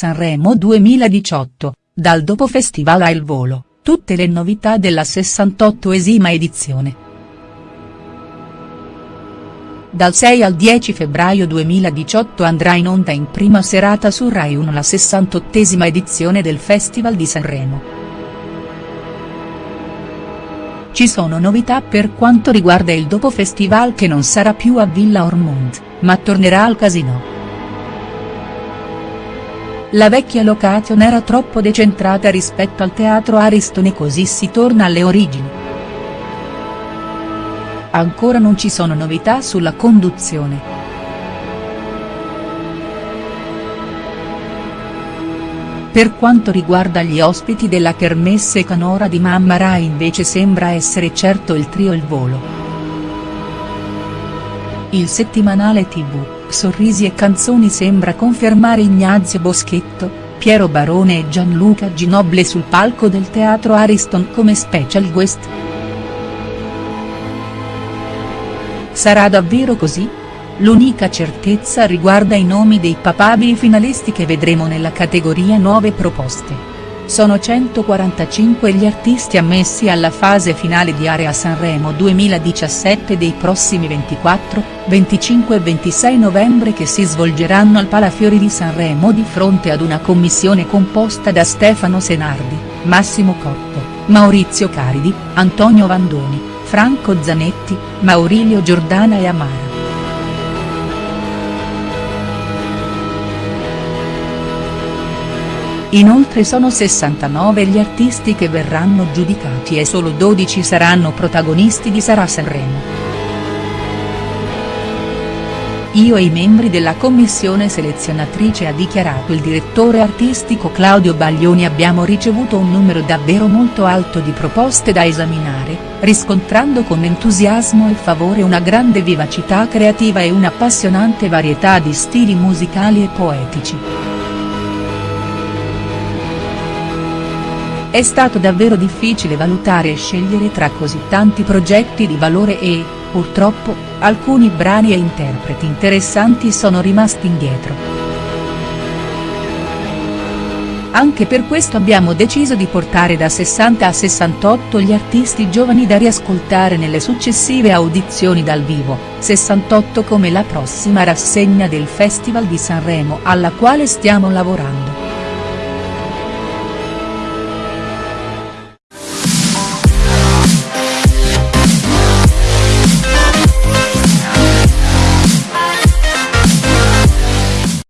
Sanremo 2018, dal dopo festival a Il Volo, tutte le novità della 68esima edizione. Dal 6 al 10 febbraio 2018 andrà in onda in prima serata su Rai 1 la 68esima edizione del Festival di Sanremo. Ci sono novità per quanto riguarda il dopo festival che non sarà più a Villa Ormond, ma tornerà al Casino. La vecchia location era troppo decentrata rispetto al teatro Ariston e così si torna alle origini. Ancora non ci sono novità sulla conduzione. Per quanto riguarda gli ospiti della kermesse canora di Mamma Rai invece sembra essere certo il trio Il Volo. Il settimanale tv, Sorrisi e Canzoni sembra confermare Ignazio Boschetto, Piero Barone e Gianluca Ginoble sul palco del teatro Ariston come special guest. Sarà davvero così? L'unica certezza riguarda i nomi dei papabili finalisti che vedremo nella categoria nuove proposte. Sono 145 gli artisti ammessi alla fase finale di Area Sanremo 2017 dei prossimi 24, 25 e 26 novembre che si svolgeranno al Palafiori di Sanremo di fronte ad una commissione composta da Stefano Senardi, Massimo Cotto, Maurizio Caridi, Antonio Vandoni, Franco Zanetti, Maurilio Giordana e Amara. Inoltre sono 69 gli artisti che verranno giudicati e solo 12 saranno protagonisti di Sarà Sanremo. Io e i membri della commissione selezionatrice ha dichiarato il direttore artistico Claudio Baglioni abbiamo ricevuto un numero davvero molto alto di proposte da esaminare, riscontrando con entusiasmo e favore una grande vivacità creativa e un'appassionante varietà di stili musicali e poetici. È stato davvero difficile valutare e scegliere tra così tanti progetti di valore e, purtroppo, alcuni brani e interpreti interessanti sono rimasti indietro. Anche per questo abbiamo deciso di portare da 60 a 68 gli artisti giovani da riascoltare nelle successive audizioni dal vivo, 68 come la prossima rassegna del Festival di Sanremo alla quale stiamo lavorando.